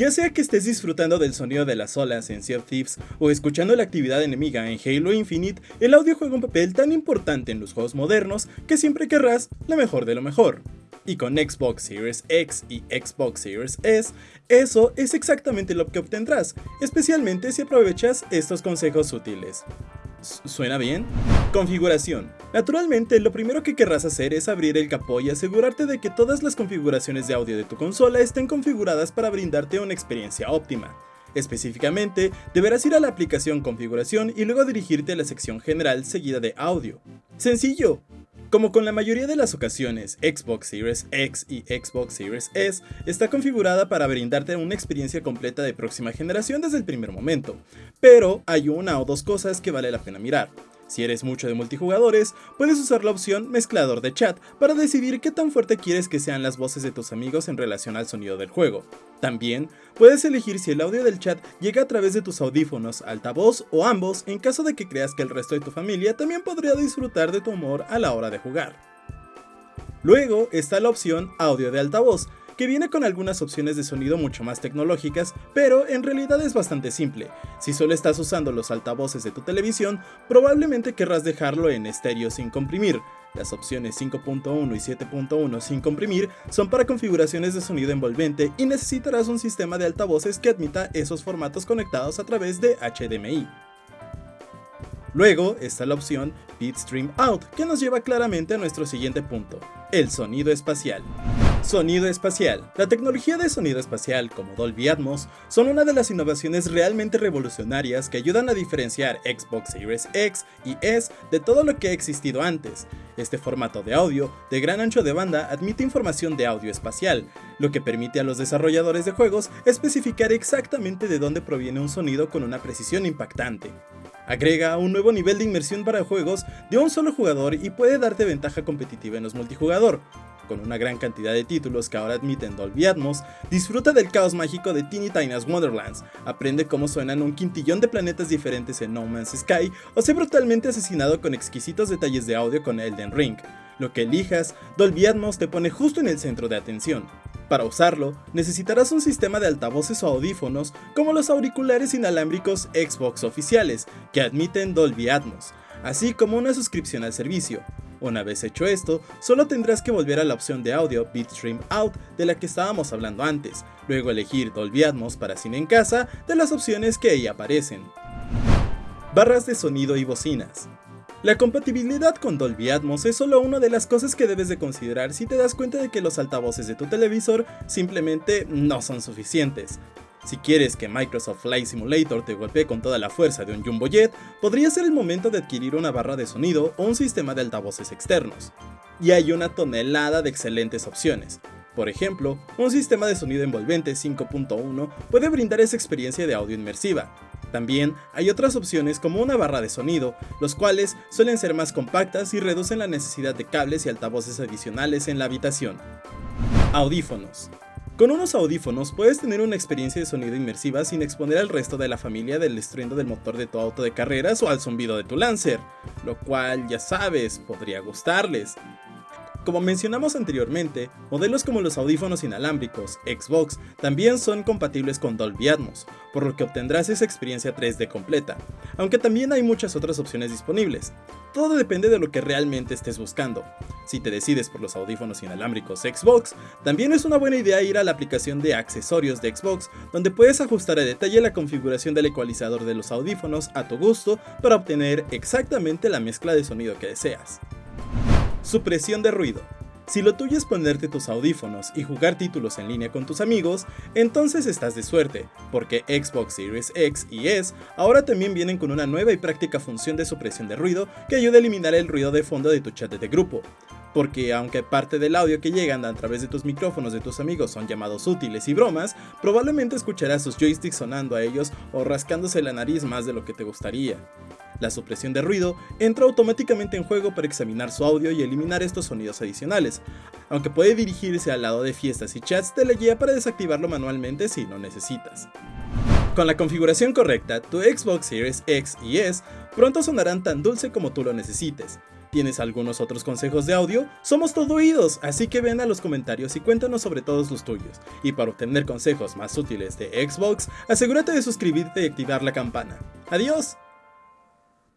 Ya sea que estés disfrutando del sonido de las olas en Sea of Thieves o escuchando la actividad enemiga en Halo Infinite, el audio juega un papel tan importante en los juegos modernos que siempre querrás la mejor de lo mejor. Y con Xbox Series X y Xbox Series S, eso es exactamente lo que obtendrás, especialmente si aprovechas estos consejos útiles. ¿Suena bien? Configuración. Naturalmente, lo primero que querrás hacer es abrir el capó y asegurarte de que todas las configuraciones de audio de tu consola estén configuradas para brindarte una experiencia óptima. Específicamente, deberás ir a la aplicación Configuración y luego dirigirte a la sección General seguida de Audio. ¡Sencillo! Como con la mayoría de las ocasiones, Xbox Series X y Xbox Series S está configurada para brindarte una experiencia completa de próxima generación desde el primer momento, pero hay una o dos cosas que vale la pena mirar. Si eres mucho de multijugadores, puedes usar la opción mezclador de chat para decidir qué tan fuerte quieres que sean las voces de tus amigos en relación al sonido del juego. También puedes elegir si el audio del chat llega a través de tus audífonos, altavoz o ambos en caso de que creas que el resto de tu familia también podría disfrutar de tu humor a la hora de jugar. Luego está la opción audio de altavoz, que viene con algunas opciones de sonido mucho más tecnológicas, pero en realidad es bastante simple. Si solo estás usando los altavoces de tu televisión, probablemente querrás dejarlo en estéreo sin comprimir. Las opciones 5.1 y 7.1 sin comprimir son para configuraciones de sonido envolvente y necesitarás un sistema de altavoces que admita esos formatos conectados a través de HDMI. Luego está la opción Bitstream Out, que nos lleva claramente a nuestro siguiente punto, el sonido espacial. Sonido espacial. La tecnología de sonido espacial, como Dolby Atmos, son una de las innovaciones realmente revolucionarias que ayudan a diferenciar Xbox Series X y S de todo lo que ha existido antes. Este formato de audio, de gran ancho de banda, admite información de audio espacial, lo que permite a los desarrolladores de juegos especificar exactamente de dónde proviene un sonido con una precisión impactante. Agrega un nuevo nivel de inmersión para juegos de un solo jugador y puede darte ventaja competitiva en los multijugador, con una gran cantidad de títulos que ahora admiten Dolby Atmos, disfruta del caos mágico de Teeny Tina's Wonderlands, aprende cómo suenan un quintillón de planetas diferentes en No Man's Sky o sé brutalmente asesinado con exquisitos detalles de audio con Elden Ring. Lo que elijas, Dolby Atmos te pone justo en el centro de atención. Para usarlo, necesitarás un sistema de altavoces o audífonos como los auriculares inalámbricos Xbox oficiales, que admiten Dolby Atmos, así como una suscripción al servicio. Una vez hecho esto, solo tendrás que volver a la opción de audio Bitstream Out de la que estábamos hablando antes, luego elegir Dolby Atmos para cine en casa de las opciones que ahí aparecen. Barras de sonido y bocinas. La compatibilidad con Dolby Atmos es solo una de las cosas que debes de considerar si te das cuenta de que los altavoces de tu televisor simplemente no son suficientes. Si quieres que Microsoft Flight Simulator te golpee con toda la fuerza de un Jumbo Jet, podría ser el momento de adquirir una barra de sonido o un sistema de altavoces externos. Y hay una tonelada de excelentes opciones. Por ejemplo, un sistema de sonido envolvente 5.1 puede brindar esa experiencia de audio inmersiva. También hay otras opciones como una barra de sonido, los cuales suelen ser más compactas y reducen la necesidad de cables y altavoces adicionales en la habitación. Audífonos. Con unos audífonos puedes tener una experiencia de sonido inmersiva sin exponer al resto de la familia del estruendo del motor de tu auto de carreras o al zumbido de tu Lancer, lo cual ya sabes, podría gustarles. Como mencionamos anteriormente, modelos como los audífonos inalámbricos Xbox también son compatibles con Dolby Atmos, por lo que obtendrás esa experiencia 3D completa, aunque también hay muchas otras opciones disponibles. Todo depende de lo que realmente estés buscando. Si te decides por los audífonos inalámbricos Xbox, también es una buena idea ir a la aplicación de accesorios de Xbox, donde puedes ajustar a detalle la configuración del ecualizador de los audífonos a tu gusto para obtener exactamente la mezcla de sonido que deseas. Supresión de ruido. Si lo tuyo es ponerte tus audífonos y jugar títulos en línea con tus amigos, entonces estás de suerte, porque Xbox Series X y S ahora también vienen con una nueva y práctica función de supresión de ruido que ayuda a eliminar el ruido de fondo de tu chat de grupo. Porque aunque parte del audio que llegan a través de tus micrófonos de tus amigos son llamados útiles y bromas, probablemente escucharás sus joysticks sonando a ellos o rascándose la nariz más de lo que te gustaría. La supresión de ruido entra automáticamente en juego para examinar su audio y eliminar estos sonidos adicionales, aunque puede dirigirse al lado de fiestas y chats de la guía para desactivarlo manualmente si lo necesitas. Con la configuración correcta, tu Xbox Series X y S pronto sonarán tan dulce como tú lo necesites. ¿Tienes algunos otros consejos de audio? Somos todo oídos, así que ven a los comentarios y cuéntanos sobre todos los tuyos. Y para obtener consejos más útiles de Xbox, asegúrate de suscribirte y activar la campana. ¡Adiós!